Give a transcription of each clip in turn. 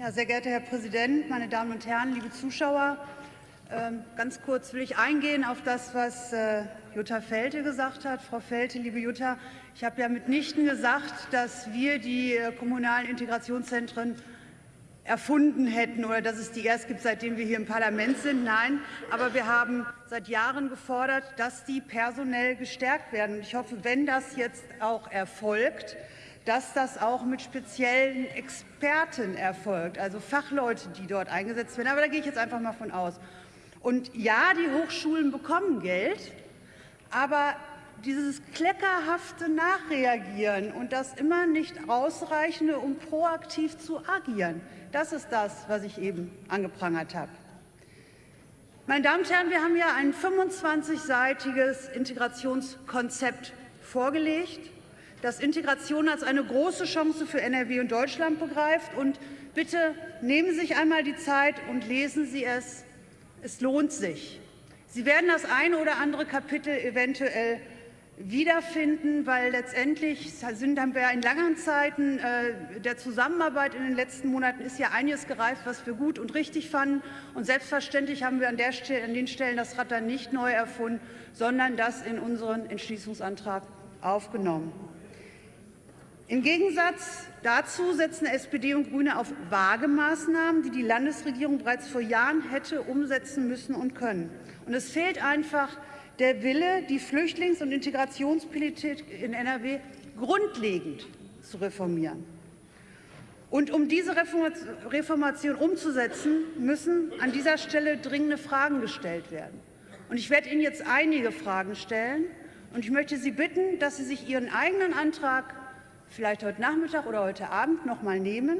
Ja, sehr geehrter Herr Präsident, meine Damen und Herren, liebe Zuschauer! Ähm, ganz kurz will ich eingehen auf das, was äh, Jutta Felte gesagt hat. Frau Felte, liebe Jutta, ich habe ja mitnichten gesagt, dass wir die äh, kommunalen Integrationszentren erfunden hätten oder dass es die erst gibt, seitdem wir hier im Parlament sind. Nein, aber wir haben seit Jahren gefordert, dass die personell gestärkt werden. Ich hoffe, wenn das jetzt auch erfolgt, dass das auch mit speziellen Experten erfolgt, also Fachleute, die dort eingesetzt werden. Aber da gehe ich jetzt einfach mal von aus. Und ja, die Hochschulen bekommen Geld, aber dieses kleckerhafte Nachreagieren und das immer nicht ausreichende, um proaktiv zu agieren, das ist das, was ich eben angeprangert habe. Meine Damen und Herren, wir haben ja ein 25-seitiges Integrationskonzept vorgelegt das Integration als eine große Chance für NRW und Deutschland begreift. Und bitte nehmen Sie sich einmal die Zeit und lesen Sie es. Es lohnt sich. Sie werden das eine oder andere Kapitel eventuell wiederfinden, weil letztendlich sind, haben wir in langen Zeiten äh, der Zusammenarbeit in den letzten Monaten ist ja einiges gereift, was wir gut und richtig fanden. Und selbstverständlich haben wir an, der, an den Stellen das Rad dann nicht neu erfunden, sondern das in unseren Entschließungsantrag aufgenommen. Im Gegensatz dazu setzen SPD und Grüne auf vage Maßnahmen, die die Landesregierung bereits vor Jahren hätte umsetzen müssen und können. Und es fehlt einfach der Wille, die Flüchtlings- und Integrationspolitik in NRW grundlegend zu reformieren. Und um diese Reformation umzusetzen, müssen an dieser Stelle dringende Fragen gestellt werden. Und ich werde Ihnen jetzt einige Fragen stellen. Und ich möchte Sie bitten, dass Sie sich Ihren eigenen Antrag vielleicht heute Nachmittag oder heute Abend noch mal nehmen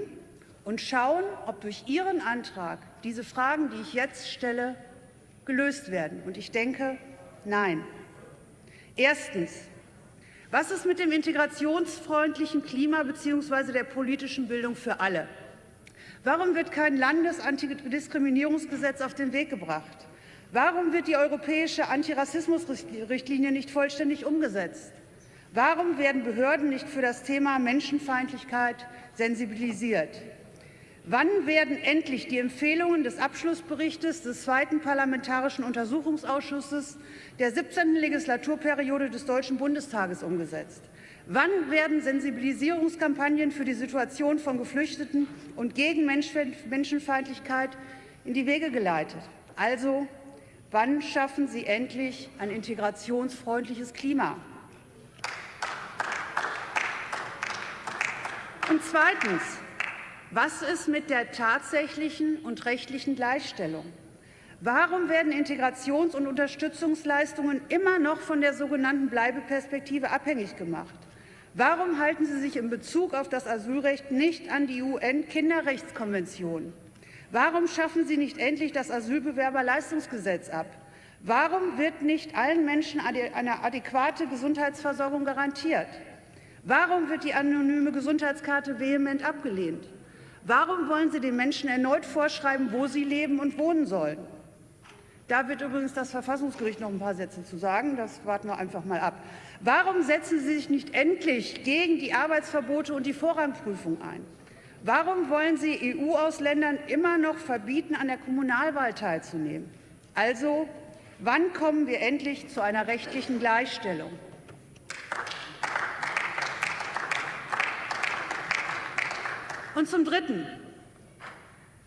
und schauen, ob durch Ihren Antrag diese Fragen, die ich jetzt stelle, gelöst werden. Und ich denke, nein. Erstens. Was ist mit dem integrationsfreundlichen Klima bzw. der politischen Bildung für alle? Warum wird kein Landesantidiskriminierungsgesetz auf den Weg gebracht? Warum wird die europäische Antirassismusrichtlinie nicht vollständig umgesetzt? Warum werden Behörden nicht für das Thema Menschenfeindlichkeit sensibilisiert? Wann werden endlich die Empfehlungen des Abschlussberichts des zweiten Parlamentarischen Untersuchungsausschusses der 17. Legislaturperiode des Deutschen Bundestages umgesetzt? Wann werden Sensibilisierungskampagnen für die Situation von Geflüchteten und gegen Menschenfeindlichkeit in die Wege geleitet? Also, wann schaffen Sie endlich ein integrationsfreundliches Klima? Und zweitens. Was ist mit der tatsächlichen und rechtlichen Gleichstellung? Warum werden Integrations- und Unterstützungsleistungen immer noch von der sogenannten Bleibeperspektive abhängig gemacht? Warum halten Sie sich in Bezug auf das Asylrecht nicht an die UN-Kinderrechtskonvention? Warum schaffen Sie nicht endlich das Asylbewerberleistungsgesetz ab? Warum wird nicht allen Menschen eine adäquate Gesundheitsversorgung garantiert? Warum wird die anonyme Gesundheitskarte vehement abgelehnt? Warum wollen Sie den Menschen erneut vorschreiben, wo sie leben und wohnen sollen? Da wird übrigens das Verfassungsgericht noch ein paar Sätze zu sagen. Das warten wir einfach mal ab. Warum setzen Sie sich nicht endlich gegen die Arbeitsverbote und die Vorrangprüfung ein? Warum wollen Sie EU-Ausländern immer noch verbieten, an der Kommunalwahl teilzunehmen? Also, wann kommen wir endlich zu einer rechtlichen Gleichstellung? Und zum Dritten.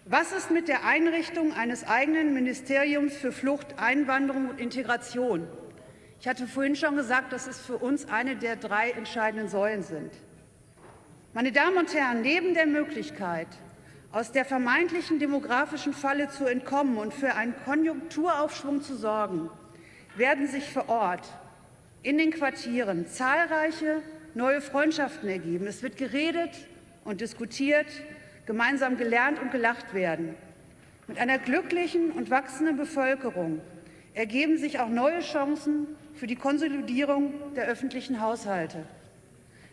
Was ist mit der Einrichtung eines eigenen Ministeriums für Flucht, Einwanderung und Integration? Ich hatte vorhin schon gesagt, dass es für uns eine der drei entscheidenden Säulen sind. Meine Damen und Herren, neben der Möglichkeit, aus der vermeintlichen demografischen Falle zu entkommen und für einen Konjunkturaufschwung zu sorgen, werden sich vor Ort in den Quartieren zahlreiche neue Freundschaften ergeben. Es wird geredet, und diskutiert, gemeinsam gelernt und gelacht werden. Mit einer glücklichen und wachsenden Bevölkerung ergeben sich auch neue Chancen für die Konsolidierung der öffentlichen Haushalte.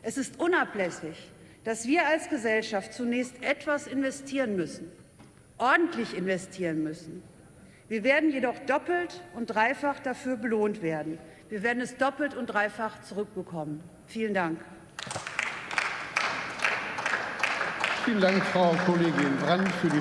Es ist unablässig, dass wir als Gesellschaft zunächst etwas investieren müssen, ordentlich investieren müssen. Wir werden jedoch doppelt und dreifach dafür belohnt werden. Wir werden es doppelt und dreifach zurückbekommen. Vielen Dank. Vielen Dank, Frau Kollegin Brandt, für die